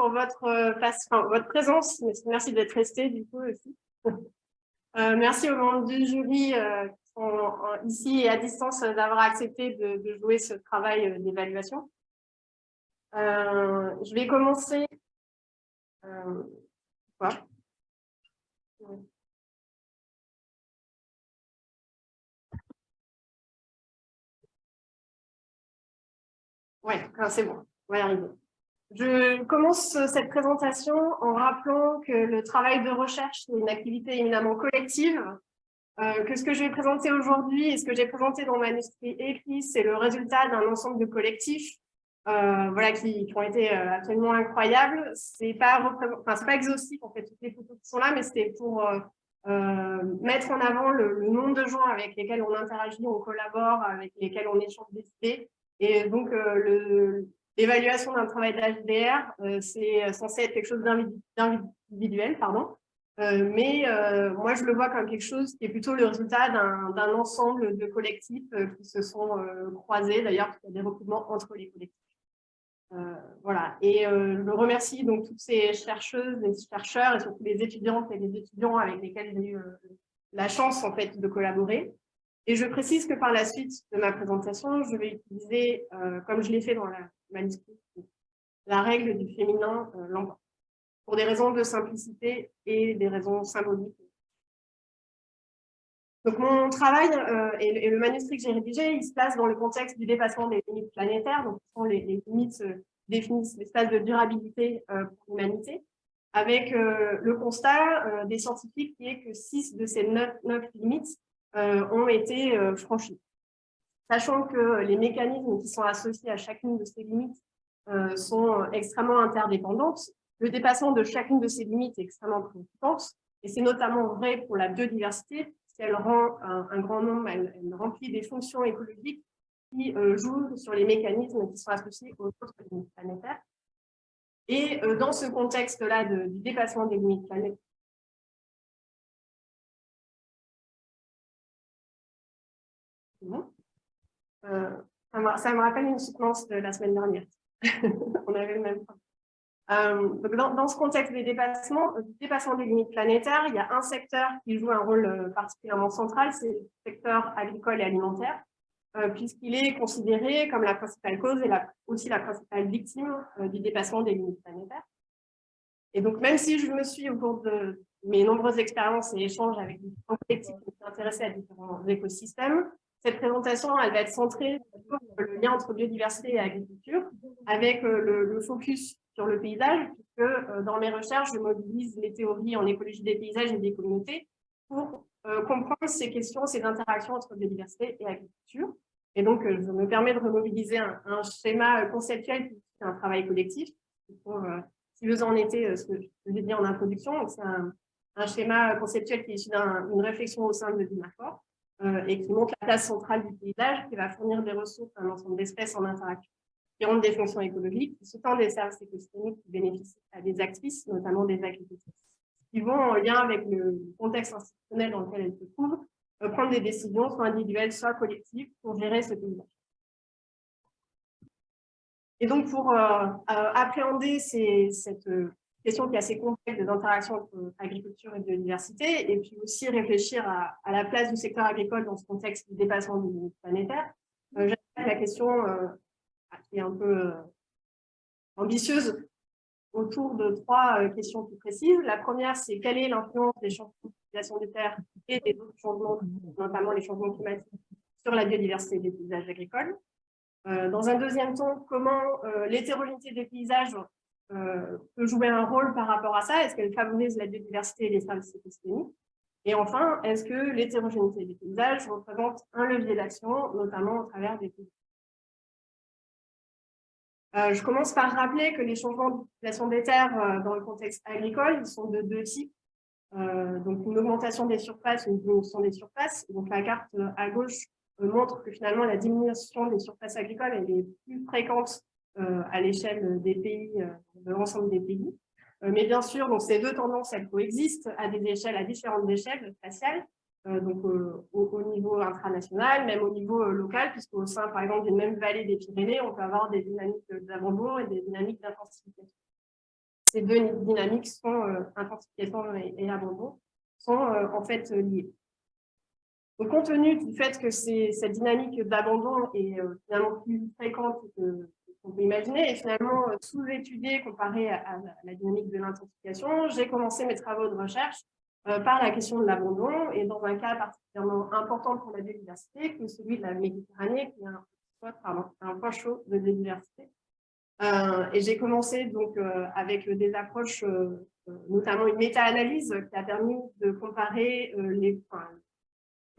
pour votre, euh, votre présence. Merci d'être resté du coup aussi. Euh, merci aux membres du jury euh, qui ici et à distance d'avoir accepté de, jouer ce travail d'évaluation. je vais commencer. Ouais, c'est bon, on va y arriver. Je commence cette présentation en rappelant que le travail de recherche est une activité éminemment collective, euh, que ce que je vais présenter aujourd'hui et ce que j'ai présenté dans mon manuscrit écrit, c'est le résultat d'un ensemble de collectifs euh, voilà, qui, ont été euh, absolument incroyables. Ce n'est pas, enfin, exhaustif, en fait, toutes les photos qui sont là, mais c'était pour mettre en avant le, nombre de gens avec lesquels on interagit, on collabore, avec lesquels on échange des idées. Et donc, le, L'évaluation d'un travail d'HDR, euh, c'est censé être quelque chose d'individuel, pardon. Euh, mais euh, moi, je le vois comme quelque chose qui est plutôt le résultat d'un ensemble de collectifs qui se sont croisés. D'ailleurs, il y a des recrutements entre les collectifs. voilà. Et je remercie donc toutes ces chercheuses et chercheurs et surtout les étudiantes et les étudiants avec lesquels j'ai eu la chance en fait de collaborer. Et je précise que par la suite de ma présentation, je vais utiliser, comme je l'ai fait dans la manuscrit, la règle du féminin euh, pour des raisons de simplicité et des raisons symboliques. Donc mon travail euh, et, le manuscrit que j'ai rédigé, il se place dans le contexte du dépassement des limites planétaires, donc ce sont les, limites euh, définissent l'espace de durabilité pour l'humanité, avec le constat des scientifiques qui est que six de ces neuf, limites ont été franchies sachant que les mécanismes qui sont associés à chacune de ces limites euh, sont extrêmement interdépendantes. Le dépassement de chacune de ces limites est extrêmement préoccupant, et c'est notamment vrai pour la biodiversité, puisqu'elle rend un, grand nombre, elle, remplit des fonctions écologiques qui euh, jouent sur les mécanismes qui sont associés aux autres limites planétaires. Et euh, dans ce contexte-là du dépassement des limites planétaires, euh, ça, me, rappelle une soutenance de la semaine dernière. On avait le même. Euh, donc dans, ce contexte des dépassements, du dépassement des limites planétaires, il y a un secteur qui joue un rôle euh, particulièrement central, c'est le secteur agricole et alimentaire, puisqu'il est considéré comme la principale cause et aussi la principale victime du dépassement des limites planétaires. Et donc, même si je me suis, au cours de mes nombreuses expériences et échanges avec différents collectifs qui s'intéressaient à différents écosystèmes, cette présentation, elle va être centrée sur le lien entre biodiversité et agriculture, avec euh, le, focus sur le paysage, puisque euh, dans mes recherches, je mobilise les théories en écologie des paysages et des communautés pour euh, comprendre ces questions, ces interactions entre biodiversité et agriculture. Et donc, je me permets de remobiliser un, schéma conceptuel qui est un travail collectif. si vous en étiez, ce que je vous dit en introduction, c'est un, schéma conceptuel qui est issu d'une réflexion au sein de l'IMAFOR. Euh, et qui montre la place centrale du paysage, qui va fournir des ressources à un ensemble d'espèces en interaction, qui ont des fonctions écologiques, qui soutient des services écosystémiques qui bénéficient à des actrices, notamment des agricultrices, qui vont en lien avec le contexte institutionnel dans lequel elles se trouvent, euh, prendre des décisions, soit individuelles, soit collectives, pour gérer ce paysage. Et donc, pour euh, appréhender cette question qui est assez complexe des interactions entre agriculture et biodiversité, et puis aussi réfléchir à, la place du secteur agricole dans ce contexte du dépassement du planétaire. Euh, la question euh, qui est un peu euh, ambitieuse autour de trois euh, questions plus précises. La première, c'est quelle est l'influence des changements d'utilisation des terres et des autres changements, notamment les changements climatiques, sur la biodiversité des paysages agricoles? dans un deuxième temps, comment l'hétérogénéité des paysages peut jouer un rôle par rapport à ça? Est-ce qu'elle favorise la biodiversité et les services écosystémiques? Et enfin, est-ce que l'hétérogénéité des paysages représente un levier d'action, notamment au travers des pays? Euh, je commence par rappeler que les changements d'utilisation des terres euh, dans le contexte agricole sont de deux types. donc une augmentation des surfaces, une diminution des surfaces. Donc la carte à gauche montre que finalement la diminution des surfaces agricoles est plus fréquente euh, à l'échelle des pays, euh, de l'ensemble des pays. Euh, mais bien sûr, donc ces deux tendances, elles coexistent à des échelles, à différentes échelles spatiales, donc au, niveau intranational, même au niveau local, puisqu'au sein, par exemple, d'une même vallée des Pyrénées, on peut avoir des dynamiques d'abandon et des dynamiques d'intensification. ces deux dynamiques sont, intensification et, abandon, sont en fait liées. Donc, compte tenu du fait que cette dynamique d'abandon est finalement plus fréquente que qu'on peut imaginer, finalement sous-étudiée comparée à, la dynamique de l'intensification, j'ai commencé mes travaux de recherche euh, par la question de l'abandon, et dans un cas particulièrement important pour la biodiversité, que celui de la Méditerranée, qui est un, point chaud de biodiversité. Euh, et j'ai commencé donc euh, avec des approches, notamment une méta-analyse qui a permis de comparer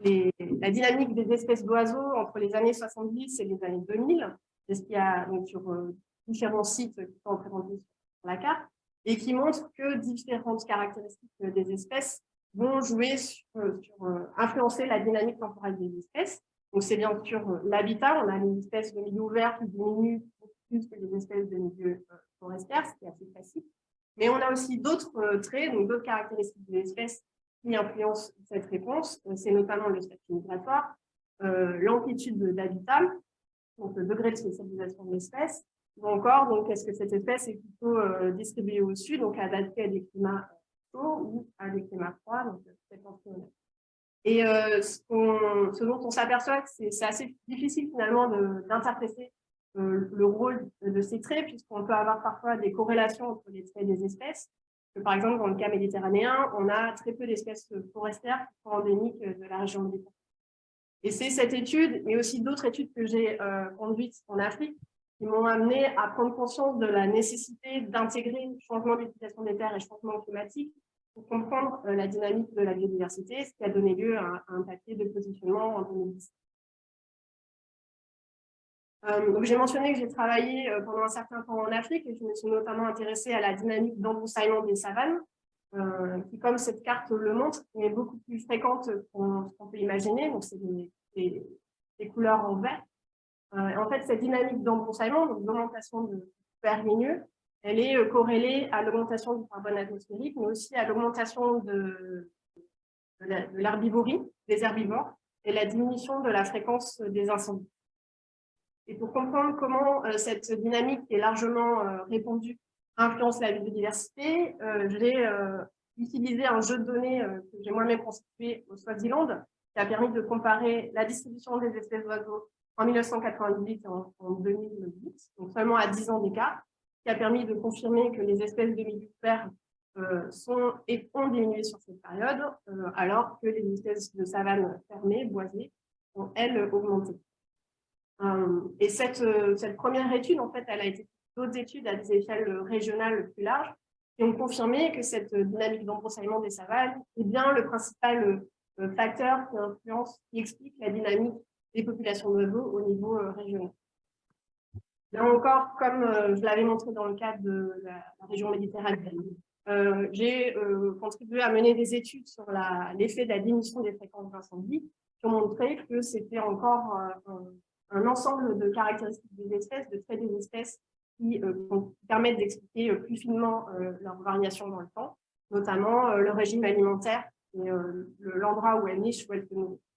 la dynamique des espèces d'oiseaux entre les années 70 et les années 2000, c'est ce qu'il y a donc, sur différents sites qui sont représentés sur la carte et qui montre que différentes caractéristiques des espèces vont jouer sur, euh, euh, influencer la dynamique temporelle des espèces. Donc, c'est bien sûr euh, l'habitat. On a les espèces de milieu ouvert qui diminuent plus que les espèces de milieu forestière, ce qui est assez classique. Mais on a aussi d'autres traits, donc d'autres caractéristiques des espèces qui influencent cette réponse. C'est notamment le statut migratoire, l'amplitude d'habitat, le degré de spécialisation de l'espèce, ou encore, donc, est-ce que cette espèce est plutôt euh, distribuée au sud, donc adaptée à des climats chauds ou à des climats froids, donc c'est Et euh, ce, ce, dont on s'aperçoit, c'est assez difficile finalement d'interpréter euh, le rôle de ces traits, puisqu'on peut avoir parfois des corrélations entre les traits des espèces. Par exemple, dans le cas méditerranéen, on a très peu d'espèces forestières qui sont endémiques de la région méditerranéenne. Et c'est cette étude, mais aussi d'autres études que j'ai conduites en Afrique, qui m'ont amené à prendre conscience de la nécessité d'intégrer le changement d'utilisation des terres et changement climatique pour comprendre euh, la dynamique de la biodiversité, ce qui a donné lieu à, un papier de positionnement en 2010. Euh, j'ai mentionné que j'ai travaillé euh, pendant un certain temps en Afrique et je me suis notamment intéressée à la dynamique d'embroussaillement des savanes, qui, comme cette carte le montre, est beaucoup plus fréquente qu'on peut imaginer. Donc, c'est des, couleurs en vert. Euh, en fait, cette dynamique d'embroussaillement, donc d'augmentation de fer ligneux, elle est euh, corrélée à l'augmentation du carbone atmosphérique, mais aussi à l'augmentation de, l'herbivorie, des herbivores, et la diminution de la fréquence des incendies. Et pour comprendre comment euh, cette dynamique est largement répandue influence la biodiversité, j'ai utilisé un jeu de données que j'ai moi-même constitué au Swaziland, qui a permis de comparer la distribution des espèces d'oiseaux en 1998 et en, 2008, donc seulement à 10 ans d'écart, qui a permis de confirmer que les espèces de vert euh, sont et ont diminué sur cette période, euh, alors que les espèces de savane fermées, boisées, ont, elles, augmenté. Euh, et cette première étude, en fait, elle a été d'autres études à des échelles régionales plus larges, qui ont confirmé que cette dynamique d'embroussaillement des savanes est bien le principal facteur qui influence, qui explique la dynamique des populations d'oiseaux au niveau euh, régional. Là encore, comme euh, je l'avais montré dans le cadre de la, région méditerranéenne, euh, j'ai contribué à mener des études sur l'effet de la diminution des fréquences d'incendie qui ont montré que c'était encore un, ensemble de caractéristiques des espèces, de traits des espèces qui permettent d'expliquer plus finement leurs variations dans le temps, notamment le régime alimentaire et l'endroit où elles nichent, où elles se nourrissent.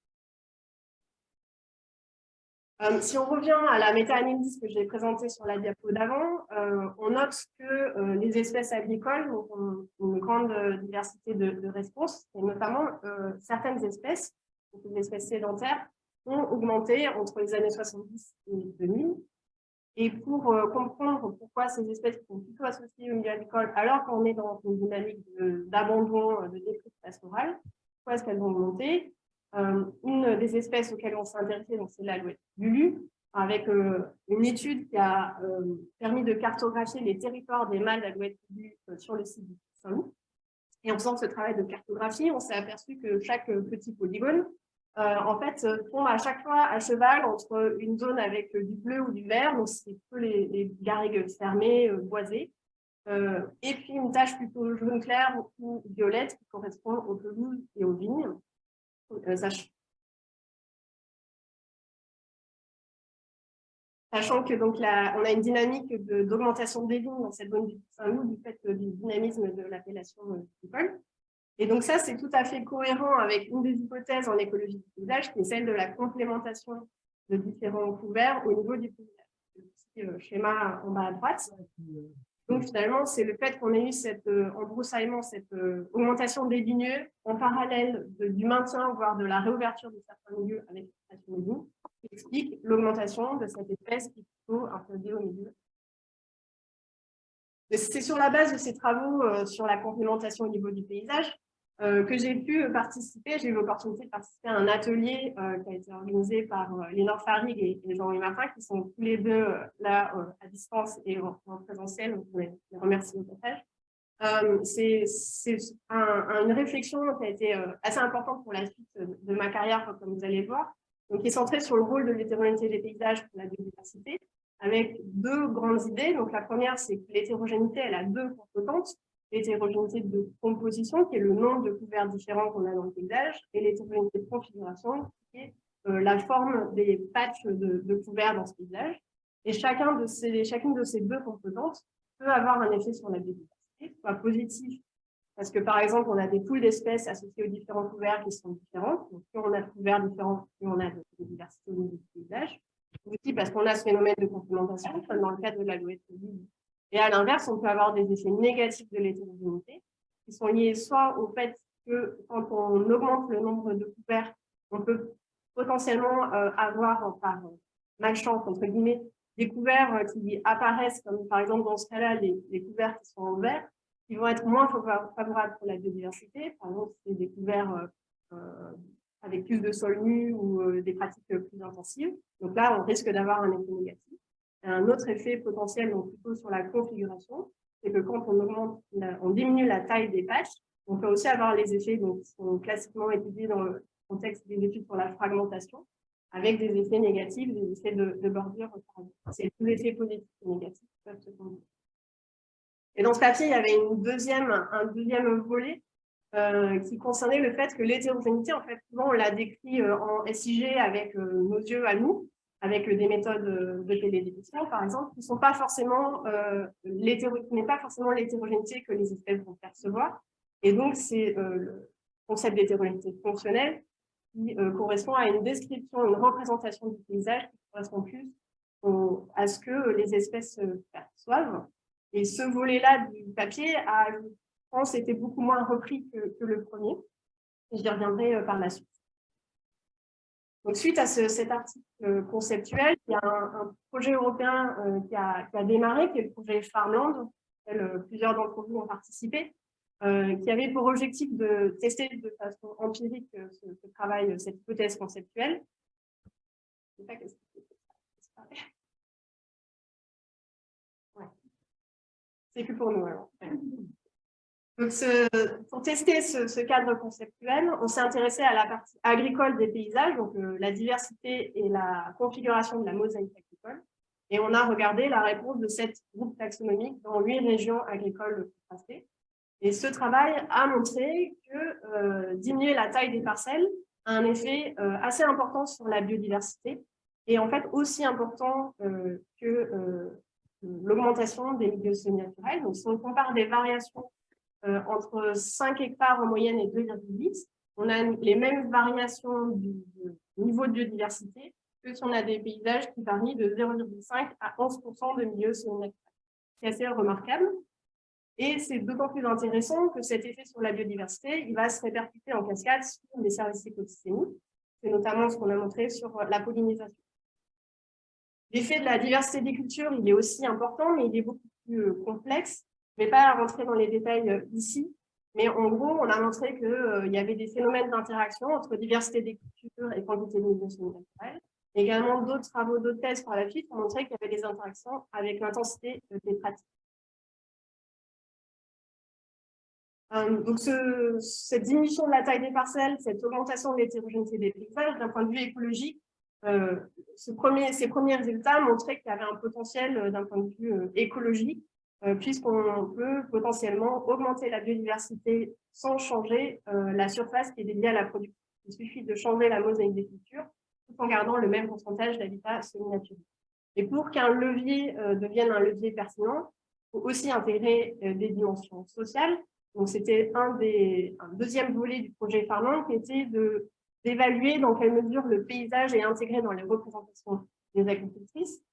Euh, si on revient à la méta-analyse que j'ai présentée sur la diapo d'avant, euh, on note que euh, les espèces agricoles ont une grande diversité de, de réponses, et notamment certaines espèces, les espèces sédentaires, ont augmenté entre les années 70 et 2000. Et pour comprendre pourquoi ces espèces sont plutôt associées au milieu agricole, alors qu'on est dans une dynamique d'abandon, de, de déprise pastorale, pourquoi est-ce qu'elles ont augmenté? Euh, une des espèces auxquelles on s'est intéressé, c'est l'alouette lulu, avec euh, une étude qui a euh, permis de cartographier les territoires des mâles d'alouette lulu sur le site du Saint-Loup. Et en faisant ce travail de cartographie, on s'est aperçu que chaque petit polygone, en fait, tombe à chaque fois à cheval entre une zone avec du bleu ou du vert, donc c'est plutôt les, les garrigues fermées, boisées, et puis une tache plutôt jaune clair ou violette qui correspond aux pelouses et aux vignes. Euh, sachant que donc on a une dynamique d'augmentation des vignes dans cette zone du Saint-Loup du fait du dynamisme de l'appellation agricole. Et donc ça, c'est tout à fait cohérent avec une des hypothèses en écologie du paysage, qui est celle de la complémentation de différents couverts au niveau du paysage. Le petit euh, schéma en bas à droite. Donc finalement, c'est le fait qu'on ait eu cette euh, embroussaillement, cette euh, augmentation des ligneux en parallèle du maintien, voire de la réouverture de certains milieux avec l'extraction des qui explique l'augmentation de cette espèce qui est plutôt au milieu. C'est sur la base de ces travaux euh, sur la complémentation au niveau du paysage que j'ai pu participer, j'ai eu l'opportunité de participer à un atelier euh, qui a été organisé par euh, Lénore Farig et, Jean-Louis Martin, qui sont tous les deux là à distance et en, présentiel, donc je les remercie au passage. C'est une réflexion qui a été assez importante pour la suite de, ma carrière, comme vous allez voir, donc qui est centrée sur le rôle de l'hétérogénéité des paysages pour la biodiversité, avec deux grandes idées. Donc la première, c'est que l'hétérogénéité, elle a deux composantes l'hétérogénéité de composition, qui est le nombre de couverts différents qu'on a dans le paysage, et l'hétérogénéité de configuration, qui est euh, la forme des patchs de, couverts dans ce paysage. Et chacun de ces, chacune de ces deux composantes peut avoir un effet sur la biodiversité, soit positif, parce que par exemple, on a des poules d'espèces associées aux différents couverts qui sont différentes. Donc, plus on a de couverts différents, plus on a de biodiversité au niveau du paysage. Aussi parce qu'on a ce phénomène de complémentation, comme dans le cadre de la loi et à l'inverse, on peut avoir des effets négatifs de l'hétérogénéité qui sont liés soit au fait que quand on augmente le nombre de couverts, on peut potentiellement euh, avoir par euh, malchance, entre guillemets, des couverts euh, qui apparaissent, comme par exemple dans ce cas-là, les, couverts qui sont en vert, qui vont être moins favorables pour la biodiversité. Par exemple, c'est des couverts avec plus de sol nu ou des pratiques plus intensives. Donc là, on risque d'avoir un effet négatif. Un autre effet potentiel, donc plutôt sur la configuration, c'est que quand on augmente, on diminue la taille des patchs, on peut aussi avoir les effets donc, qui sont classiquement étudiés dans le contexte des études sur la fragmentation, avec des effets négatifs, des effets de, bordure. C'est tous les effets positifs et négatifs qui peuvent se combiner. Et dans ce papier, il y avait un deuxième volet euh, qui concernait le fait que l'hétérogénéité, en fait, souvent on l'a décrit euh, en SIG avec euh, nos yeux à nous, avec des méthodes de télédétection, par exemple, qui sont pas forcément euh, n'est pas forcément l'hétérogénéité que les espèces vont percevoir. Et donc, c'est euh, le concept d'hétérogénéité fonctionnelle qui euh, correspond à une description, une représentation du paysage qui correspond plus à ce que les espèces perçoivent. Et ce volet-là du papier a, je pense, été beaucoup moins repris que, que le premier. J'y reviendrai par la suite. Donc, suite à cet article conceptuel, il y a un, projet européen euh, qui, a, démarré, qui est le projet Farmland, auquel euh, plusieurs d'entre vous ont participé, euh, qui avait pour objectif de tester de façon empirique ce, travail, cette hypothèse conceptuelle. C'est plus pour nous alors. Donc, pour tester ce, cadre conceptuel, on s'est intéressé à la partie agricole des paysages, donc euh, la diversité et la configuration de la mosaïque agricole. Et on a regardé la réponse de cette groupe taxonomique dans huit régions agricoles contrastées. Et ce travail a montré que euh, diminuer la taille des parcelles a un effet euh, assez important sur la biodiversité et en fait aussi important que l'augmentation des milieux semi-naturels. Donc, si on compare des variations euh, entre 5 hectares en moyenne et 2,8, on a les mêmes variations du, niveau de biodiversité que si on a des paysages qui varient de 0,5 à 11 de milieux semi C'est assez remarquable. Et c'est d'autant plus intéressant que cet effet sur la biodiversité, il va se répercuter en cascade sur les services écosystémiques. C'est notamment ce qu'on a montré sur la pollinisation. L'effet de la diversité des cultures, il est aussi important, mais il est beaucoup plus complexe. Je ne vais pas rentrer dans les détails euh, ici, mais en gros, on a montré qu'il euh, y avait des phénomènes d'interaction entre diversité des cultures et quantité de milieux naturels. Également, d'autres travaux, d'autres thèses par la suite ont montré qu'il y avait des interactions avec l'intensité euh, des pratiques. donc, cette diminution de la taille des parcelles, cette augmentation de l'hétérogénéité des paysages, d'un point de vue écologique, ces premiers résultats montraient qu'il y avait un potentiel d'un point de vue écologique puisqu'on peut potentiellement augmenter la biodiversité sans changer euh, la surface qui est dédiée à la production. Il suffit de changer la mosaïque des cultures tout en gardant le même pourcentage d'habitat semi-naturel. Et pour qu'un levier euh, devienne un levier pertinent, il faut aussi intégrer des dimensions sociales. Donc, c'était un deuxième volet du projet Farmland qui était d'évaluer dans quelle mesure le paysage est intégré dans les représentations des agricultrices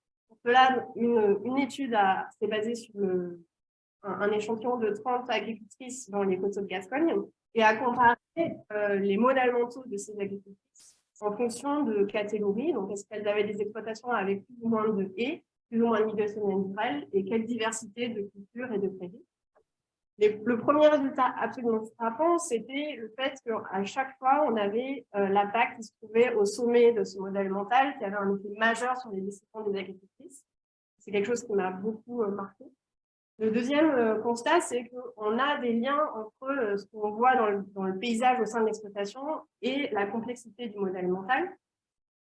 cela, une, une étude s'est basée sur un, échantillon de 30 agricultrices dans les coteaux de Gascogne et a comparé les modèles mentaux de ces agricultrices en fonction de catégories. Donc, est-ce qu'elles avaient des exploitations avec plus ou moins de haies, plus ou moins de milieux naturels et quelle diversité de cultures et de prairies? Le premier résultat absolument frappant, c'était le fait qu'à chaque fois, on avait euh, la PAC qui se trouvait au sommet de ce modèle mental, qui avait un effet majeur sur les décisions des agricultrices. C'est quelque chose qui m'a beaucoup euh, marqué. Le deuxième euh, constat, c'est qu'on a des liens entre ce qu'on voit dans le, le, paysage au sein de l'exploitation et la complexité du modèle mental.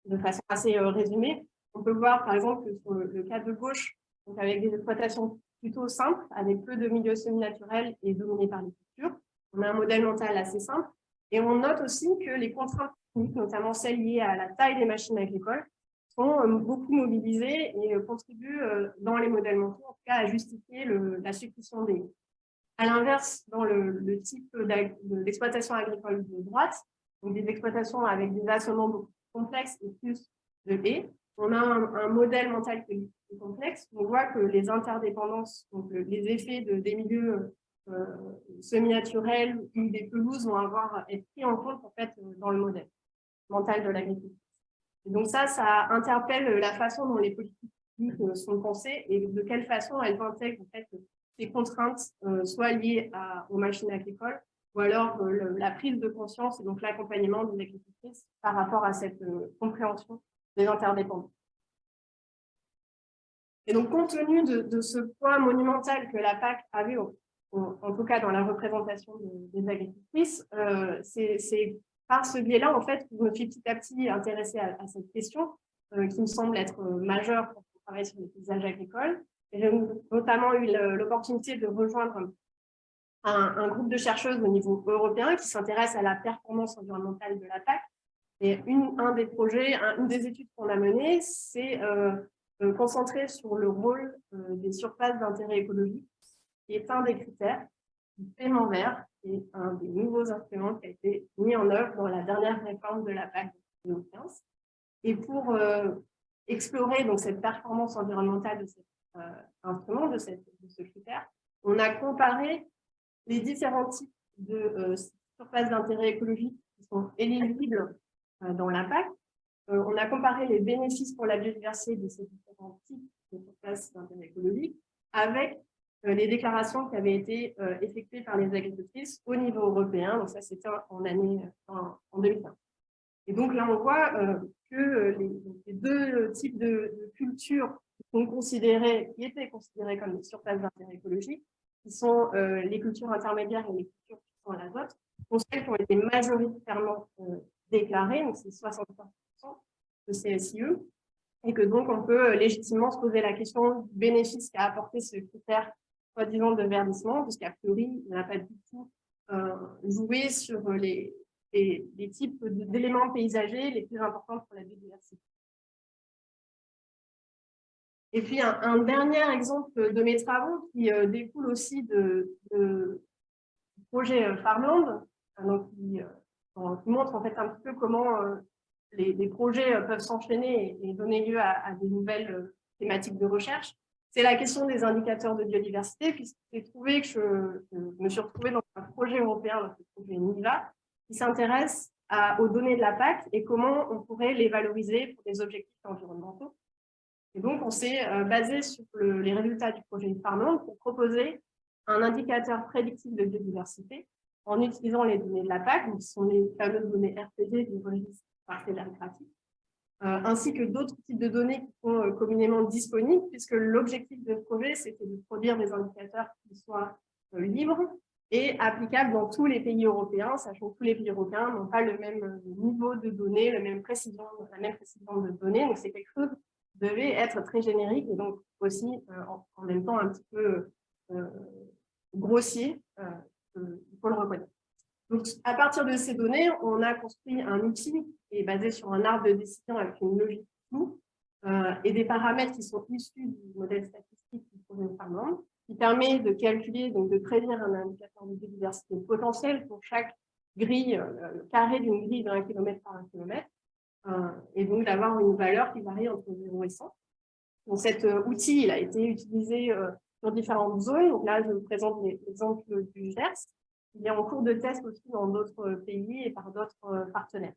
De façon assez résumée, on peut voir par exemple que sur le, cas de gauche, donc avec des exploitations plutôt simple, avec peu de milieux semi-naturels et dominé par les cultures. On a un modèle mental assez simple. Et on note aussi que les contraintes techniques, notamment celles liées à la taille des machines agricoles, sont euh, beaucoup mobilisées et euh, contribuent euh, dans les modèles mentaux, en tout cas, à justifier la succession des À l'inverse, dans le, type d'exploitation agricole de droite, donc des exploitations avec des assolements beaucoup plus complexes et plus de haies, on a un, modèle mental qui est complexe. On voit que les interdépendances, donc les effets de, des milieux euh, semi-naturels ou des pelouses vont avoir être pris en compte en fait, dans le modèle mental de l'agriculture. Donc ça, ça interpelle la façon dont les politiques euh, sont pensées et de quelle façon elles intègrent en fait, ces contraintes, euh, soit liées aux machines agricoles, ou alors la prise de conscience et donc l'accompagnement des agricultrices par rapport à cette compréhension des interdépendances. Et donc, compte tenu de, ce poids monumental que la PAC avait, en, tout cas dans la représentation des agricultrices, euh, c'est par ce biais-là, en fait, que je me suis petit à petit intéressée à, cette question, euh, qui me semble être euh, majeure pour travailler sur les paysages agricoles. J'ai notamment eu l'opportunité de rejoindre un, groupe de chercheuses au niveau européen qui s'intéresse à la performance environnementale de la PAC et une, un des projets, une des études qu'on a menées, c'est concentrer sur le rôle euh, des surfaces d'intérêt écologique, qui est un des critères du paiement vert, et un des nouveaux instruments qui a été mis en œuvre dans la dernière réforme de la PAC de 2015. Et pour euh, explorer donc, cette performance environnementale de cet instrument, de, cette, de, ce critère, on a comparé les différents types de surfaces d'intérêt écologique qui sont éligibles euh, dans l'impact. Euh, on a comparé les bénéfices pour la biodiversité de ces différents types de surfaces d'intérêt écologique avec euh, les déclarations qui avaient été effectuées par les agricultrices au niveau européen. Donc ça, c'était en année en, 2015. Et donc là, on voit que les, deux types de, cultures qui sont qui étaient considérées comme des surfaces d'intérêt écologique, qui sont les cultures intermédiaires et les cultures qui sont à l'azote, sont celles qui ont été majoritairement déclaré, donc c'est 63% de CSIE, et que donc on peut euh, légitimement se poser la question du bénéfice qu'a apporté ce critère soi-disant de verdissement, puisqu'à priori, il n'a pas du tout euh, joué sur les, les, types d'éléments paysagers les plus importants pour la biodiversité. Et puis, un, dernier exemple de mes travaux qui euh, découle aussi de, du projet Farmland, donc qui qui montre en fait un petit peu comment euh, les, projets euh, peuvent s'enchaîner et, donner lieu à, des nouvelles euh, thématiques de recherche. C'est la question des indicateurs de biodiversité, puisque j'ai trouvé que je, me suis retrouvée dans un projet européen, ce projet NIVA, qui s'intéresse aux données de la PAC et comment on pourrait les valoriser pour des objectifs environnementaux. Et donc, on s'est basé sur les résultats du projet Farmland pour proposer un indicateur prédictif de biodiversité en utilisant les données de la PAC, qui sont les fameuses données RPD du registre parcellaire graphique, euh, ainsi que d'autres types de données qui sont euh, communément disponibles, puisque l'objectif de ce projet, c'était de produire des indicateurs qui soient euh, libres et applicables dans tous les pays européens, sachant que tous les pays européens n'ont pas le même niveau de données, la même précision, de données, donc c'est quelque chose qui devait être très générique et donc aussi en, même temps un petit peu grossier il faut le reconnaître. Donc, à partir de ces données, on a construit un outil est basé sur un arbre de décision avec une logique floue euh, et des paramètres qui sont issus du modèle statistique du projet Farmland, qui permet de calculer, donc de prédire un indicateur de biodiversité potentielle pour chaque grille, euh, carré d'une grille d'un kilomètre par un kilomètre, euh, et donc d'avoir une valeur qui varie entre 0 et 100. Donc, cet outil il a été utilisé sur différentes zones. Donc là, je vous présente l'exemple du Gers. Il est en cours de test aussi dans d'autres pays et par d'autres partenaires.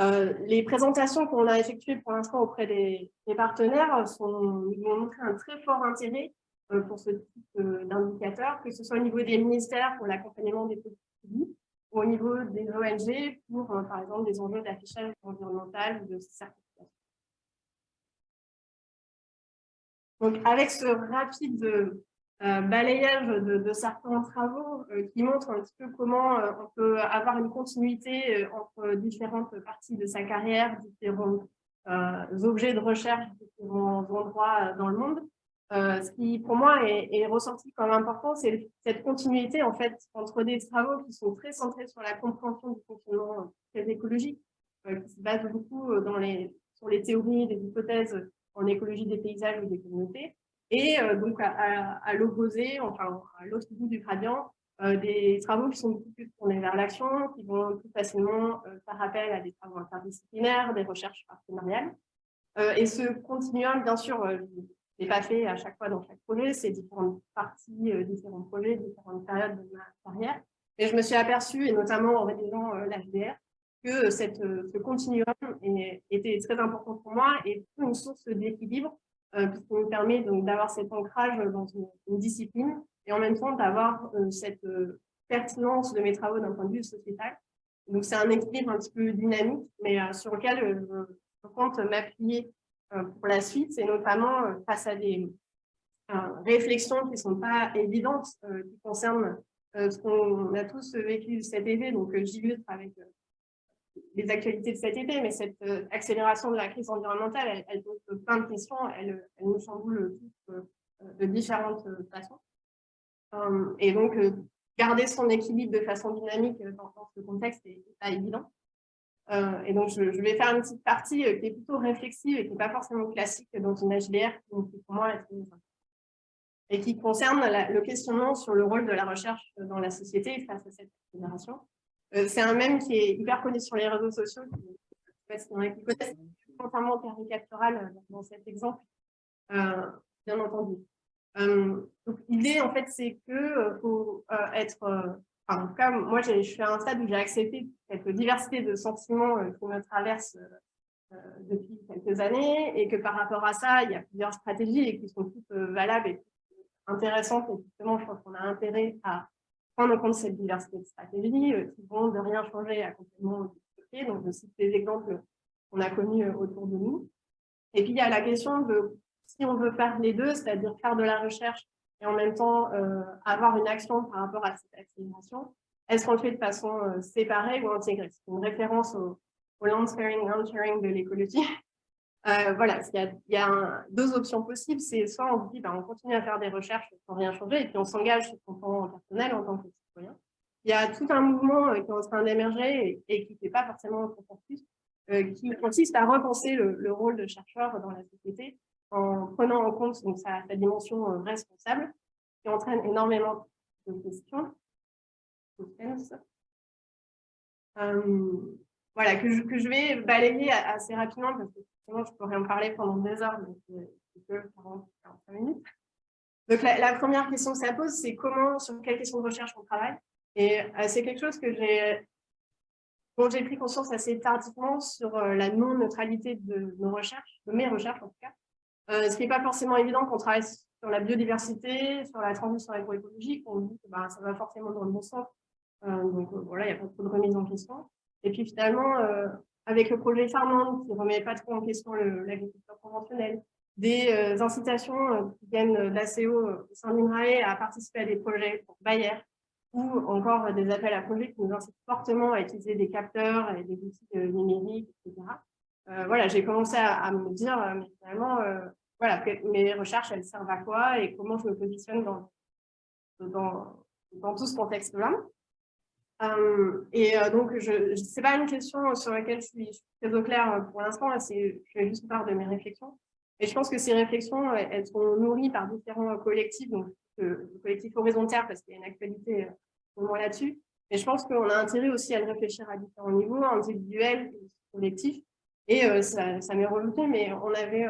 Euh, les présentations qu'on a effectuées pour l'instant auprès des, partenaires sont, nous ont montré un très fort intérêt euh, pour ce type euh, d'indicateur, que ce soit au niveau des ministères pour l'accompagnement des politiques publiques ou au niveau des ONG pour, par exemple, des enjeux d'affichage environnemental ou de certification. Donc, avec ce rapide euh, balayage de, certains travaux euh, qui montrent un petit peu comment euh, on peut avoir une continuité entre différentes parties de sa carrière, différents objets de recherche, différents endroits dans le monde. ce qui, pour moi, est, est ressorti comme important, c'est cette continuité en fait entre des travaux qui sont très centrés sur la compréhension du fonctionnement très écologique, qui se basent beaucoup dans les, sur les théories, des hypothèses en écologie des paysages ou des communautés, et euh, donc à, l'opposé, enfin à l'autre bout du gradient, euh, des travaux qui sont beaucoup plus tournés vers l'action, qui vont plus facilement euh, faire appel à des travaux interdisciplinaires, des recherches partenariales. et ce continuum, bien sûr, n'est pas fait à chaque fois dans chaque projet, c'est différentes parties, différents projets, différentes périodes de ma carrière. Et je me suis aperçue, et notamment en rédigeant l'HDR, que cette, ce continuum était très important pour moi et une source d'équilibre euh, puisqu'il nous permet d'avoir cet ancrage dans une, discipline et en même temps d'avoir euh, cette euh, pertinence de mes travaux d'un point de vue sociétal. Donc, c'est un équilibre un petit peu dynamique, mais sur lequel je, compte m'appuyer pour la suite, et notamment face à des réflexions qui ne sont pas évidentes, qui concernent ce qu'on a tous vécu cet été. Donc, j'illustre avec les actualités de cet été, mais cette euh, accélération de la crise environnementale, elle, pose plein de questions, elle, nous chamboule tous euh, de différentes euh, façons. et donc, garder son équilibre de façon dynamique dans, ce contexte n'est pas évident. et donc, je, vais faire une petite partie qui est plutôt réflexive et qui n'est pas forcément classique dans une HDR, qui pour moi et qui concerne le questionnement sur le rôle de la recherche dans la société face à cette accélération. Euh, c'est un mème qui est hyper connu sur les réseaux sociaux, qui, je ne sais pas qui connaissent, entièrement caricatural euh, dans cet exemple, euh, bien entendu. donc l'idée, en fait, c'est que faut être, enfin, en tout cas, moi, je suis à un stade où j'ai accepté cette diversité de sentiments qui me traverse depuis quelques années et que par rapport à ça, il y a plusieurs stratégies et qui sont toutes valables et intéressantes. Et justement, je pense qu'on a intérêt à prendre en compte cette diversité de stratégies euh, qui de rien changer à complètement. Donc, je cite des exemples qu'on a connus euh, autour de nous. Et puis, il y a la question de si on veut faire les deux, c'est-à-dire faire de la recherche et en même temps euh, avoir une action par rapport à cette accélération, est-ce qu'on le fait de façon séparée ou intégrée? C'est une référence au, land sparing, land sharing de l'écologie. Voilà, il y a, deux options possibles. C'est soit on dit, ben, on continue à faire des recherches sans rien changer, et puis on s'engage sur son plan personnel en tant que citoyen. Il y a tout un mouvement euh, qui est en train d'émerger et, qui ne fait pas forcément un consensus, euh, qui consiste à repenser le, rôle de chercheur dans la société en prenant en compte donc, sa, dimension euh, responsable, qui entraîne énormément de questions. Voilà, que je, que je vais balayer assez rapidement parce que je pourrais en parler pendant des heures, mais c'est que 45 minutes. Donc, la, première question que ça pose, c'est comment, sur quelles questions de recherche on travaille. Et euh, c'est quelque chose que j'ai dont j'ai pris conscience assez tardivement sur euh, la non-neutralité de nos recherches, de mes recherches en tout cas. Euh, ce qui n'est pas forcément évident qu'on travaille sur la biodiversité, sur la transition agroécologique, on dit que bah, ça va forcément dans le bon sens. donc voilà, il n'y a pas trop de remise en question. Et puis finalement, avec le projet Farmland, qui ne remet pas trop en question l'agriculture conventionnelle, des euh, incitations euh, qui viennent d'ACO au sein d'INRAE à participer à des projets pour Bayer, ou encore des appels à projets qui nous incitent fortement à utiliser des capteurs et des outils euh, numériques, etc. voilà, j'ai commencé à, me dire, mais finalement, voilà, mes recherches, elles servent à quoi et comment je me positionne dans, dans tout ce contexte-là. Euh, et euh, donc, ce n'est pas une question sur laquelle je suis, très au clair euh, pour l'instant, je fais juste part de mes réflexions. Et je pense que ces réflexions, elles sont nourries par différents collectifs, donc le collectif horizontal, parce qu'il y a une actualité là-dessus. Mais je pense qu'on a intérêt aussi à le réfléchir à différents niveaux, individuels collectifs. Et ça, ça m'est revenu, mais on avait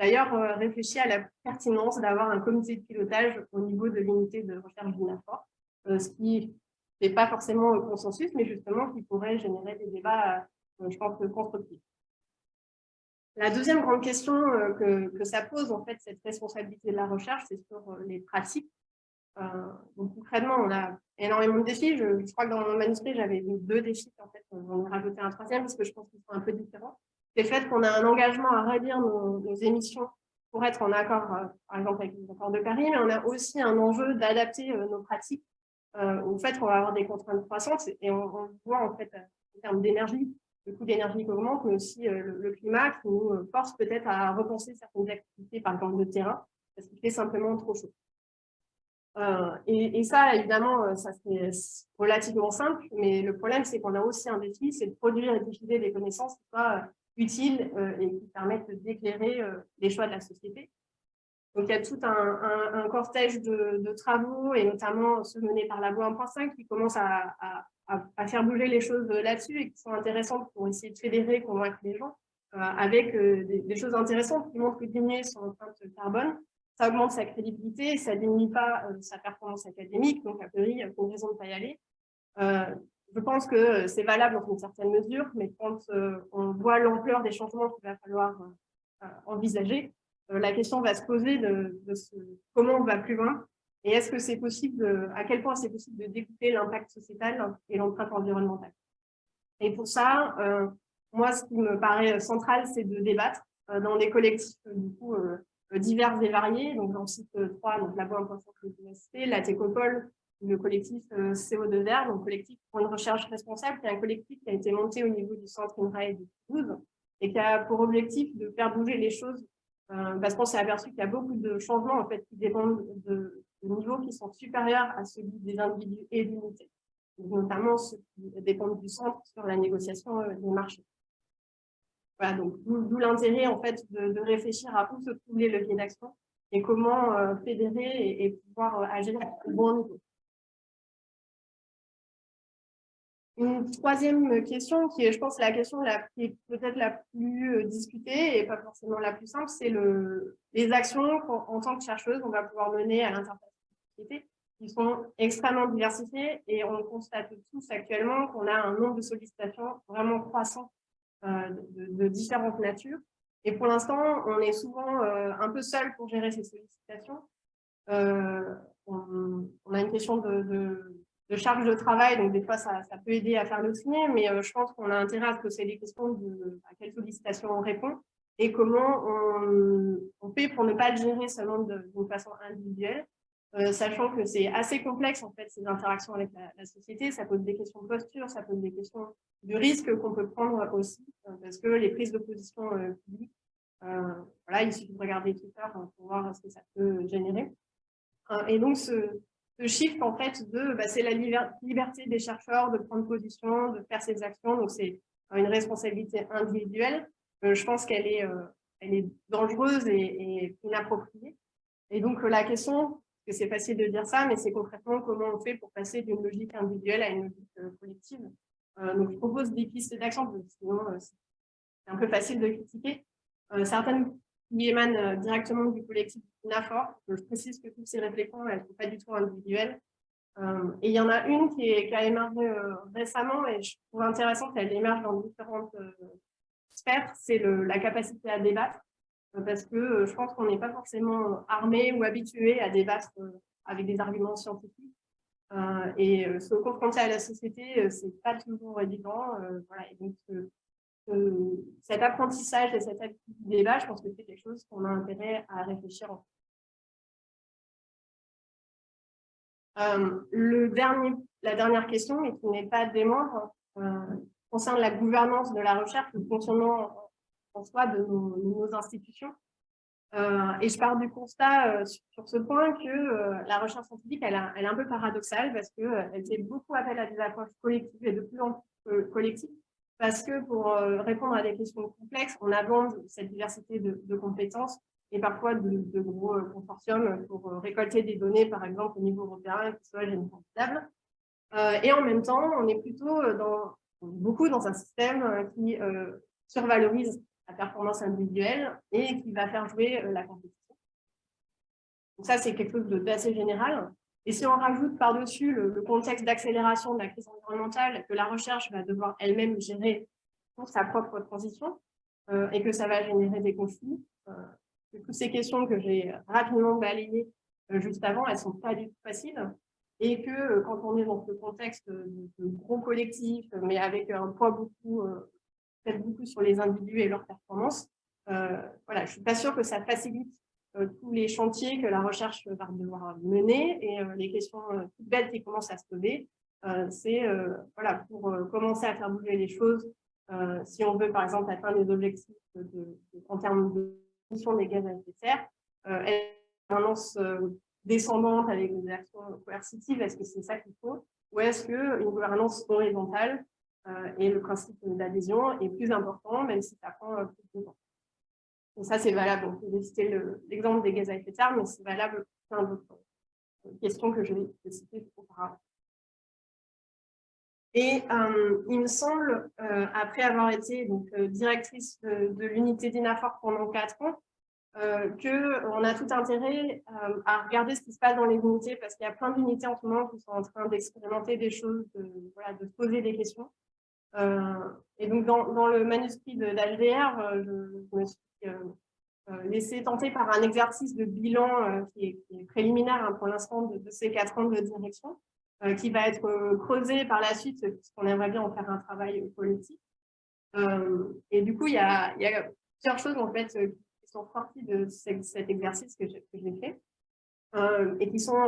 d'ailleurs réfléchi à la pertinence d'avoir un comité de pilotage au niveau de l'unité de recherche d'INAFOR, ce qui n'est pas forcément consensus, mais justement qui pourrait générer des débats, je pense, constructifs. La deuxième grande question que, que, ça pose, en fait, cette responsabilité de la recherche, c'est sur les pratiques. donc concrètement, on a énormément de défis. Je, crois que dans mon manuscrit, j'avais deux défis. En fait, j'en ai rajouté un troisième parce que je pense qu'ils sont un peu différents. C'est le fait qu'on a un engagement à réduire nos, émissions pour être en accord, euh, par exemple, avec les accords de Paris, mais on a aussi un enjeu d'adapter euh, nos pratiques euh, au fait qu'on va avoir des contraintes croissantes et on, voit en fait en termes d'énergie, le coût d'énergie qui augmente, mais aussi le, climat qui nous force peut-être à repenser certaines activités, par exemple de terrain, parce qu'il fait simplement trop chaud. Euh, et, ça, évidemment, euh, ça c'est relativement simple, mais le problème, c'est qu'on a aussi un défi, c'est de produire et diffuser des connaissances qui soient euh, utiles et qui permettent d'éclairer les choix de la société. Donc, il y a tout un, cortège de, travaux, et notamment ceux menés par la Labo 1.5, qui commencent à, faire bouger les choses là-dessus et qui sont intéressantes pour essayer de fédérer, convaincre les gens, avec des, des, choses intéressantes qui montrent que diminuer son empreinte carbone, ça augmente sa crédibilité, ça diminue pas euh, sa performance académique, donc a priori, il n'y a aucune raison de ne pas y aller. Euh, je pense que c'est valable dans une certaine mesure, mais quand euh, on voit l'ampleur des changements qu'il va falloir envisager, la question va se poser de, comment on va plus loin et est-ce que c'est possible, à quel point c'est possible de découper l'impact sociétal et l'empreinte environnementale? Et pour ça, moi, ce qui me paraît central, c'est de débattre dans des collectifs du euh, divers et variés. Donc, j'en cite euh, trois, donc la Boîte de l'Université, la Técopole, le collectif euh, CO2 Vert, donc collectif pour une recherche responsable, qui est un collectif qui a été monté au niveau du centre INRAE de Toulouse et qui a pour objectif de faire bouger les choses parce qu'on s'est aperçu qu'il y a beaucoup de changements en fait, qui dépendent de, niveaux qui sont supérieurs à celui des individus et des unités, notamment ceux qui dépendent du centre sur la négociation des marchés. Voilà, donc d'où l'intérêt en fait de, réfléchir à où se trouver les leviers d'action et comment euh, fédérer et, pouvoir euh, agir au bon niveau. Une troisième question, qui est, je pense, la question qui est peut-être la plus euh, discutée et pas forcément la plus simple, c'est le, les actions qu'en tant que chercheuse, on va pouvoir mener à l'interface de société, qui sont extrêmement diversifiées et on constate tous actuellement qu'on a un nombre de sollicitations vraiment croissant euh, de, différentes natures. Et pour l'instant, on est souvent euh, un peu seul pour gérer ces sollicitations. Euh, on, a une question de, charge de travail, donc des fois, ça, peut aider à faire le tri, mais je pense qu'on a intérêt à se poser des questions de à quelles sollicitations on répond et comment on, fait pour ne pas le gérer seulement d'une façon individuelle, euh, sachant que c'est assez complexe en fait ces interactions avec la, société, ça pose des questions de posture, ça pose des questions de risque qu'on peut prendre aussi, euh, parce que les prises de position euh, publiques, voilà, il suffit de regarder Twitter pour voir ce que ça peut générer. et donc ce, ce shift en fait de, bah, c'est la liberté des chercheurs de prendre position, de faire ses actions, donc c'est une responsabilité individuelle. je pense qu'elle est, est dangereuse et, inappropriée. Et donc la question c'est facile de dire ça, mais c'est concrètement comment on fait pour passer d'une logique individuelle à une logique euh, collective. Euh, donc, je propose des pistes d'action, sinon euh, c'est un peu facile de critiquer. certaines qui émanent directement du collectif NAFOR. Je précise que toutes ces réflexions, elles ne sont pas du tout individuelles. et il y en a une qui, est, qui a émergé récemment et je trouve intéressant qu'elle émerge dans différentes sphères, c'est la capacité à débattre parce que euh, je pense qu'on n'est pas forcément armé ou habitué à débattre euh, avec des arguments scientifiques. Euh, et se confronter à la société, c'est pas toujours évident. voilà, et donc, cet apprentissage et du débat, je pense que c'est quelque chose qu'on a intérêt à réfléchir en dernier, la dernière question, et qui n'est pas des membres, concerne la gouvernance de la recherche, le fonctionnement en soi de nos, institutions. Euh, et je pars du constat euh, sur, ce point que euh, la recherche scientifique, elle, est un peu paradoxale parce qu'elle fait beaucoup appel à des approches collectives et de plus en plus collectives parce que pour répondre à des questions complexes, on aborde cette diversité de, compétences et parfois de, gros consortiums pour récolter des données, par exemple, au niveau européen, qui soient généralisables. et en même temps, on est plutôt dans, beaucoup dans un système qui survalorise la performance individuelle et qui va faire jouer la compétition. Donc ça, c'est quelque chose d'assez général. Et si on rajoute par-dessus le, contexte d'accélération de la crise environnementale que la recherche va devoir elle-même gérer pour sa propre transition euh, et que ça va générer des conflits, euh, toutes ces questions que j'ai rapidement balayées euh, juste avant, elles ne sont pas du tout faciles. Et que quand on est dans ce contexte de, gros collectif, mais avec un poids beaucoup, peut-être beaucoup sur les individus et leurs performances, voilà, je ne suis pas sûre que ça facilite tous les chantiers que la recherche va devoir mener et euh, les questions euh, toutes belles qui commencent à se poser, c'est voilà, pour commencer à faire bouger les choses, si on veut par exemple atteindre les objectifs en termes de d'émission des gaz à effet de serre, une gouvernance descendante avec des actions coercitives, est-ce que c'est ça qu'il faut? Ou est-ce qu'une gouvernance horizontale et le principe d'adhésion est plus important, même si ça prend plus de temps? Ça, c'est valable. On peut citer l'exemple des gaz à effet de serre, mais c'est valable pour plein d'autres questions que je vais citer auparavant. Et euh, il me semble, euh, après avoir été donc, euh, directrice de, l'unité d'INAFOR pendant quatre ans, qu'on a tout intérêt à regarder ce qui se passe dans les unités, parce qu'il y a plein d'unités en ce moment qui sont en train d'expérimenter des choses, de, voilà, de poser des questions. Et donc, dans, le manuscrit d'HDR, je, je, me suis euh, euh, laisser tenter par un exercice de bilan euh, qui est, préliminaire hein, pour l'instant de, ces quatre ans de direction, qui va être creusé par la suite, puisqu'on aimerait bien en faire un travail politique. et du coup, il y, a, plusieurs choses en fait qui sont sorties de cet exercice que j'ai fait et qui sont,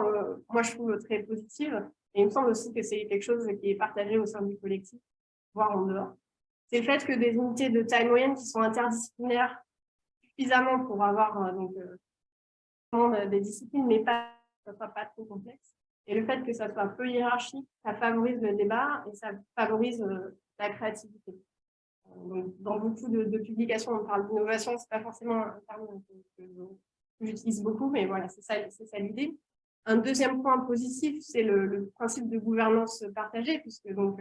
moi je trouve, très positives. Et il me semble aussi que c'est quelque chose qui est partagé au sein du collectif, voire en dehors. C'est le fait que des unités de taille moyenne qui sont interdisciplinaires suffisamment pour avoir euh, donc, euh, des disciplines, mais pas, pas trop complexe. Et le fait que ça soit peu hiérarchique, ça favorise le débat et ça favorise euh, la créativité. Donc, dans beaucoup de, publications, on parle d'innovation, c'est pas forcément un terme que, j'utilise beaucoup, mais voilà, c'est ça, ça l'idée. Un deuxième point positif, c'est le, le, principe de gouvernance partagée, puisque donc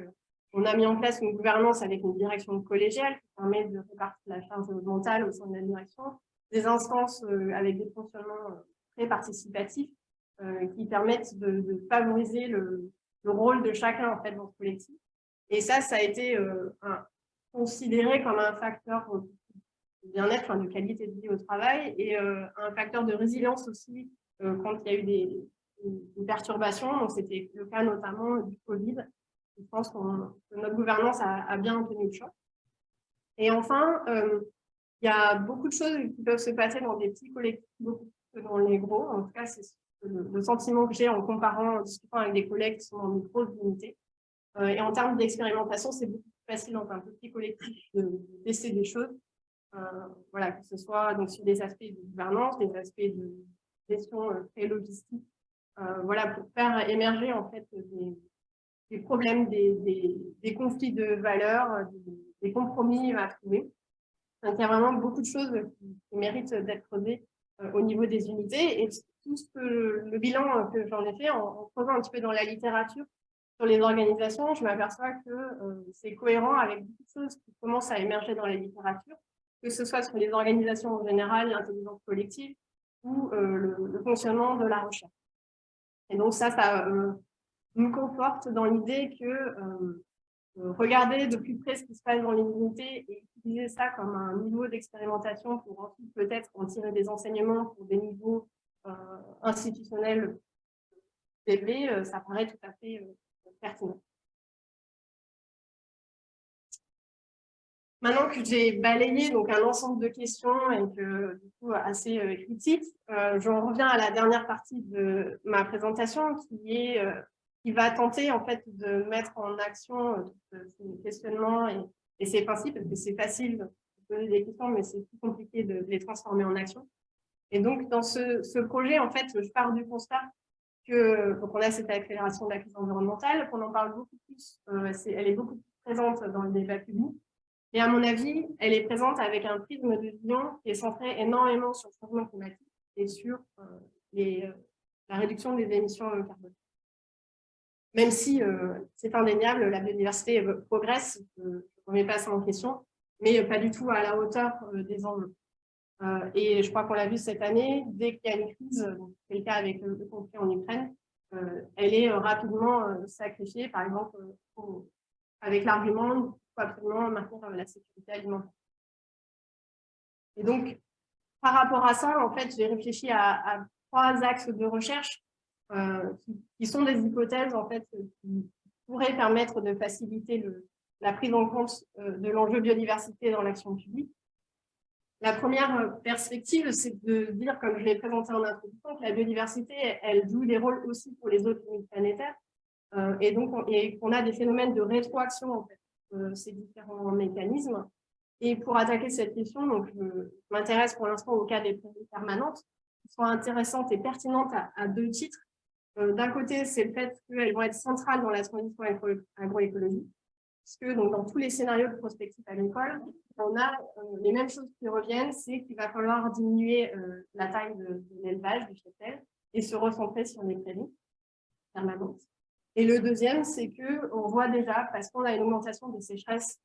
on a mis en place une gouvernance avec une direction collégiale qui permet de répartir la charge mentale au sein de la direction, des instances euh, avec des fonctionnements euh, très participatifs euh, qui permettent de, favoriser le, rôle de chacun en fait dans ce collectif. Et ça, ça a été considéré comme un facteur de bien-être, de qualité de vie au travail et un facteur de résilience aussi quand il y a eu des, des perturbations. Donc, c'était le cas notamment du Covid je pense que notre gouvernance a, bien tenu le choix. Et enfin, euh, il y a beaucoup de choses qui peuvent se passer dans des petits collectifs, beaucoup que dans les gros. En tout cas, c'est le, sentiment que j'ai en comparant, en discutant avec des collègues qui sont dans des grosses unités. Euh, et en termes d'expérimentation, c'est beaucoup plus facile dans un petit collectif de, tester des choses. Euh, voilà, que ce soit donc, sur des aspects de gouvernance, des aspects de gestion très logistique, voilà, pour faire émerger en fait des, des problèmes, des, conflits de valeurs, des, compromis à trouver. Donc, il y a vraiment beaucoup de choses qui, méritent d'être creusées euh, au niveau des unités. Et tout ce que le bilan que j'en ai fait, en, creusant un petit peu dans la littérature sur les organisations, je m'aperçois que euh, c'est cohérent avec beaucoup de choses qui commencent à émerger dans la littérature, que ce soit sur les organisations en général, l'intelligence collective ou euh, le, le, fonctionnement de la recherche. Et donc ça, ça me conforte dans l'idée que euh, euh, regarder de plus près ce qui se passe dans les unités et utiliser ça comme un niveau d'expérimentation pour ensuite peut-être en tirer des enseignements pour des niveaux euh, institutionnels élevés, ça paraît tout à fait pertinent. Maintenant que j'ai balayé donc un ensemble de questions et que du coup assez critiques, j'en reviens à la dernière partie de ma présentation qui est qui va tenter en fait de mettre en action euh, ces questionnements et, et ces principes, parce que c'est facile de poser des questions, mais c'est plus compliqué de, les transformer en action. Et donc, dans ce, projet, en fait, je pars du constat que donc on a cette accélération de la crise environnementale, qu'on en parle beaucoup plus, euh, elle est beaucoup plus présente dans le débat public. Et à mon avis, elle est présente avec un prisme de vision qui est centré énormément sur le changement climatique et sur euh, la réduction des émissions carbone même si euh, c'est indéniable, la biodiversité progresse, je ne remets pas ça en question, mais pas du tout à la hauteur des enjeux. et je crois qu'on l'a vu cette année, dès qu'il y a une crise, c'est le cas avec le, conflit en Ukraine, elle est rapidement sacrifiée, par exemple, avec l'argument qu'il faut absolument maintenir la sécurité alimentaire. Et donc, par rapport à ça, en fait, j'ai réfléchi à, trois axes de recherche euh, qui, sont des hypothèses en fait, qui pourraient permettre de faciliter la prise en compte euh, de l'enjeu biodiversité dans l'action publique. La première euh, perspective, c'est de dire, comme je l'ai présenté en introduction, que la biodiversité, elle joue des rôles aussi pour les autres limites planétaires, et donc qu'on a des phénomènes de rétroaction en fait, ces différents mécanismes. Et pour attaquer cette question, donc, je m'intéresse pour l'instant au cas des prairies permanentes, qui sont intéressantes et pertinentes à, deux titres. Euh, d'un côté, c'est le fait qu'elles vont être centrales dans la transition agroécologique, puisque donc, dans tous les scénarios de prospective agricole, on a euh, les mêmes choses qui reviennent, c'est qu'il va falloir diminuer euh, la taille de, l'élevage, du cheptel, et se recentrer sur les prairies permanentes. Et le deuxième, c'est qu'on voit déjà, parce qu'on a une augmentation des sécheresses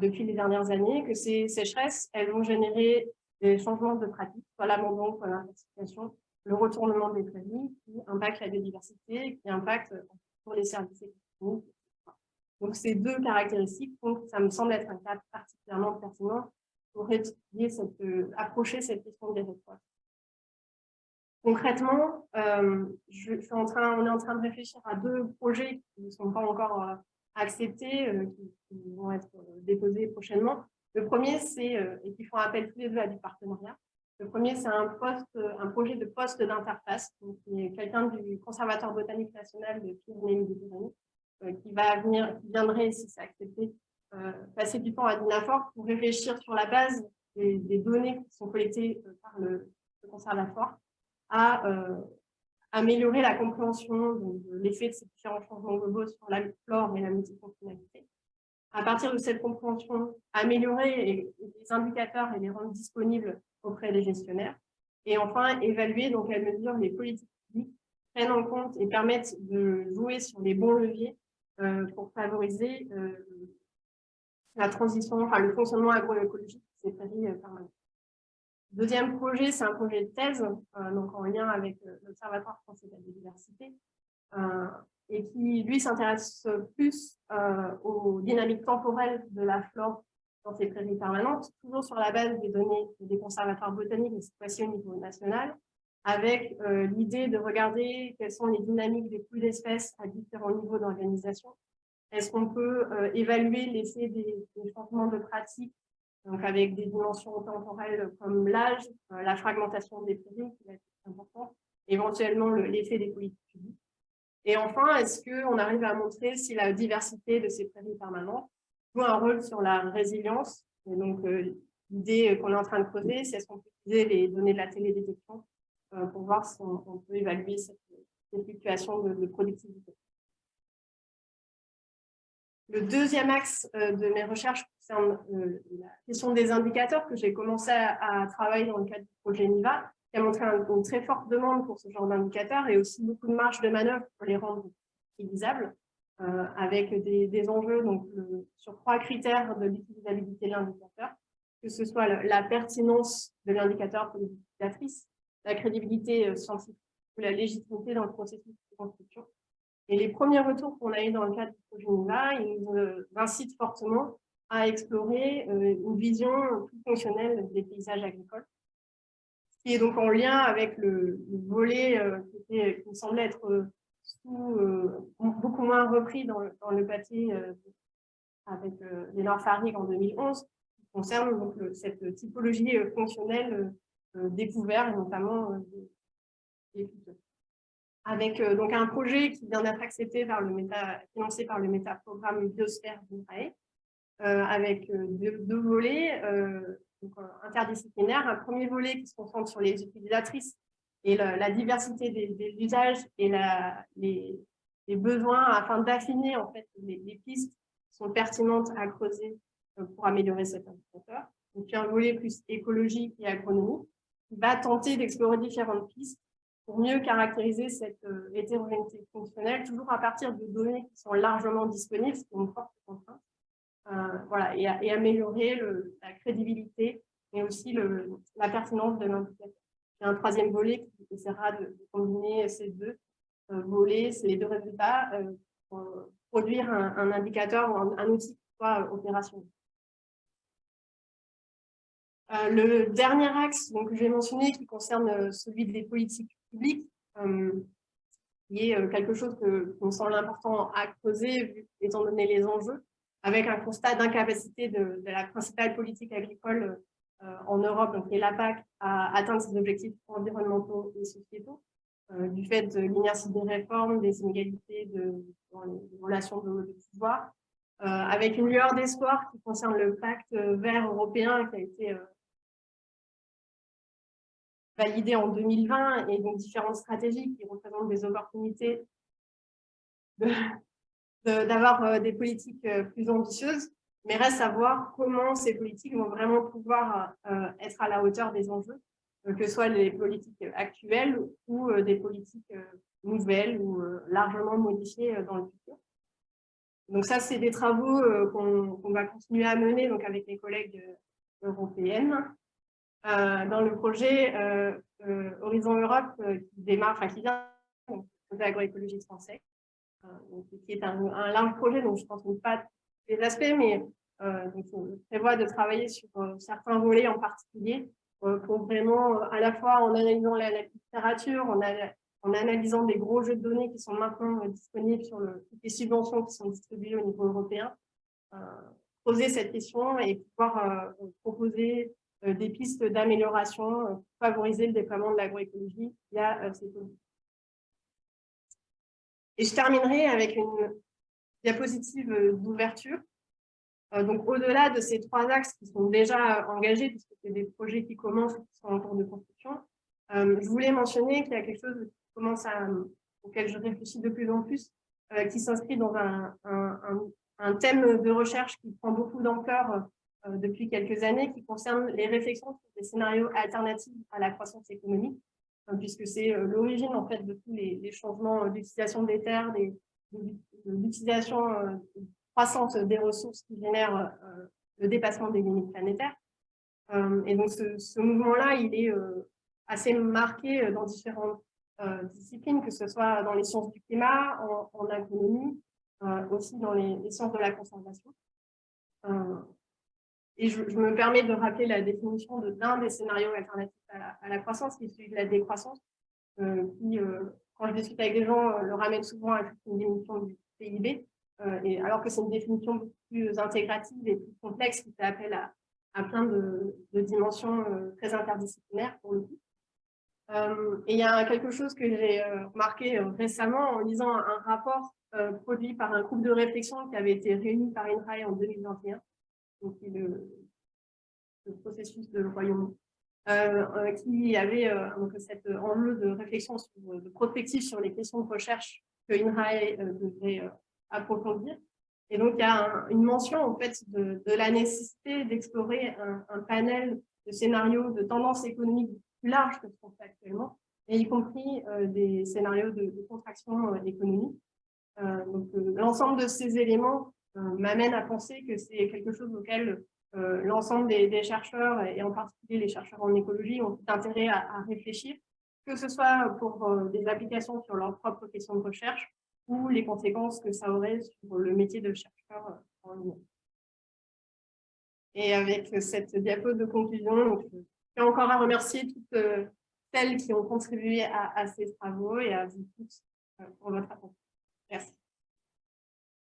depuis les dernières années, que ces sécheresses, elles vont générer des changements de pratique, soit l'abandon, soit l'intensification, le retournement des prairies, qui impacte la biodiversité, qui impacte pour les services économiques. Donc, ces deux caractéristiques ça me semble être un cas particulièrement pertinent pour étudier cette, euh, approcher cette question des rétroits. Concrètement, euh, je, suis en train, on est en train de réfléchir à deux projets qui ne sont pas encore acceptés, euh, qui, vont être euh, déposés prochainement. Le premier, c'est, euh, et qui font appel tous les deux à du partenariat, le premier, c'est un, projet de poste d'interface, quelqu'un du Conservatoire botanique national de Pyrénées-Méditerranée, qui va venir, viendrait, si c'est accepté, passer du temps à Dinafor pour réfléchir sur la base des, données qui sont collectées par le, conservatoire à améliorer la compréhension de l'effet de ces différents changements globaux sur la flore et la multifonctionnalité. À partir de cette compréhension, améliorer les indicateurs et les rendre disponibles auprès des gestionnaires. Et enfin, évaluer dans quelle mesure les politiques publiques prennent en compte et permettent de jouer sur les bons leviers euh, pour favoriser euh, la transition, enfin le fonctionnement agroécologique de ces prairies euh, permanentes. Deuxième projet, c'est un projet de thèse, euh, donc en lien avec l'Observatoire français de la biodiversité, et qui, lui, s'intéresse plus aux dynamiques temporelles de la flore dans ces prairies permanentes, toujours sur la base des données des conservatoires botaniques, mais cette fois-ci au niveau national, avec l'idée de regarder quelles sont les dynamiques des poules d'espèces à différents niveaux d'organisation. Est-ce qu'on peut évaluer l'effet des, changements de pratiques donc avec des dimensions temporelles comme l'âge, euh, la fragmentation des prairies, qui va être important, éventuellement l'effet des politiques publiques? Et enfin, est-ce qu'on arrive à montrer si la diversité de ces prairies permanentes joue un rôle sur la résilience Et donc, euh, l'idée qu'on est en train de creuser, c'est est-ce qu'on peut utiliser les données de la télédétection euh, pour voir si on, peut évaluer cette, fluctuation de productivité. Le deuxième axe euh, de mes recherches concerne la question des indicateurs que j'ai commencé à, travailler dans le cadre du projet NIVA, qui a montré une très forte demande pour ce genre d'indicateurs et aussi beaucoup de marge de manœuvre pour les rendre utilisables, euh, avec des, enjeux donc, sur trois critères de l'utilisabilité de l'indicateur, que ce soit la pertinence de l'indicateur pour les utilisatrices, la crédibilité scientifique ou la légitimité dans le processus de construction, et les premiers retours qu'on a eu dans le cadre du projet NIVA, ils nous euh, incitent fortement à explorer euh, une vision plus fonctionnelle des paysages agricoles, qui est donc en lien avec le, volet euh, qui, me semblait être beaucoup moins repris dans, le papier avec Léonard Farig en 2011, qui concerne donc, cette typologie fonctionnelle découverte, notamment des avec euh, donc un projet qui vient d'être accepté par le méta, financé par le métaprogramme Biosphère d'INRAE, euh, avec euh, deux, volets interdisciplinaires. Un premier volet qui se concentre sur les utilisatrices et la, diversité des, usages et la, les, besoins afin d'affiner en fait les, pistes qui sont pertinentes à creuser pour améliorer cet indicateur. Et puis un volet plus écologique et agronomique qui va tenter d'explorer différentes pistes pour mieux caractériser cette euh, hétérogénéité fonctionnelle, toujours à partir de données qui sont largement disponibles, c'est une forte contrainte, voilà, et, améliorer la crédibilité, mais aussi la pertinence de l'indicateur. Il y a un troisième volet qui essaiera de, combiner ces deux volets, ces deux résultats, pour produire un, indicateur ou un, outil qui soit opérationnel. le dernier axe donc, que j'ai mentionné, qui concerne celui des politiques publiques, qui est euh, quelque chose que me semble important à creuser, étant donné les enjeux, avec un constat d'incapacité de, la principale politique agricole euh, en Europe, donc la PAC, à atteindre ses objectifs environnementaux et sociétaux, euh, du fait de l'inertie des réformes, des inégalités de, dans les relations de, pouvoir, avec une lueur d'espoir qui concerne le pacte vert européen qui a été validé en 2020 et donc différentes stratégies qui représentent des opportunités d'avoir euh, des politiques euh, plus ambitieuses, mais reste à voir comment ces politiques vont vraiment pouvoir euh, être à la hauteur des enjeux, que ce soit les politiques actuelles ou des politiques nouvelles ou largement modifiées dans le futur. Donc ça, c'est des travaux qu'on va continuer à mener donc avec les collègues européennes. Dans le projet Horizon Europe qui démarre, enfin qui vient du projet agroécologie français, qui est un, large projet, donc je ne pense pas les aspects, mais donc on prévoit de travailler sur certains volets en particulier pour vraiment, à la fois en analysant la, littérature, en, analysant des gros jeux de données qui sont maintenant disponibles sur le, les subventions qui sont distribuées au niveau européen, poser cette question et pouvoir proposer euh, des pistes d'amélioration euh, pour favoriser le déploiement de l'agroécologie via euh, ces politiques. Et je terminerai avec une diapositive d'ouverture. Donc, au-delà de ces trois axes qui sont déjà engagés, puisque c'est des projets qui commencent ou qui sont en cours de construction, je voulais mentionner qu'il y a quelque chose qui commence à, auquel je réfléchis de plus en plus, qui s'inscrit dans un, un, thème de recherche qui prend beaucoup d'ampleur euh, depuis quelques années qui concerne les réflexions sur des scénarios alternatifs à la croissance économique, euh, puisque c'est euh, l'origine en fait de tous les, changements d'utilisation des terres, de l'utilisation croissante des ressources qui génèrent le dépassement des limites planétaires. Et donc ce, mouvement-là, il est assez marqué dans différentes disciplines, que ce soit dans les sciences du climat, en, agronomie, aussi dans les, les, sciences de la conservation. Et je, me permets de rappeler la définition d'un des scénarios alternatifs à la, croissance, qui est celui de la décroissance, euh, qui, euh, quand je discute avec des gens, euh, le ramène souvent à une définition du PIB, alors que c'est une définition plus intégrative et plus complexe, qui fait appel à, plein de, dimensions très interdisciplinaires pour le coup. et il y a quelque chose que j'ai remarqué récemment en lisant un rapport produit par un groupe de réflexion qui avait été réuni par INRAE en 2021, le, processus de royaume, euh, euh, qui avait euh, donc cet enjeu de réflexion sur, de prospective sur les questions de recherche que INRAE devait approfondir. Et donc, il y a une mention en fait, de, la nécessité d'explorer un, panel de scénarios de tendances économiques plus larges que ce qu'on fait actuellement, et y compris des scénarios de, contraction économique. donc, l'ensemble de ces éléments euh, m'amène à penser que c'est quelque chose auquel euh, l'ensemble des, chercheurs, et en particulier les chercheurs en écologie, ont intérêt à, réfléchir, que ce soit pour euh, des applications sur leurs propres questions de recherche ou les conséquences que ça aurait sur le métier de chercheur en ligne. Et avec cette diapo de conclusion, je tiens encore à remercier toutes celles qui ont contribué à, à, ces travaux et à vous tous pour votre attention. Merci.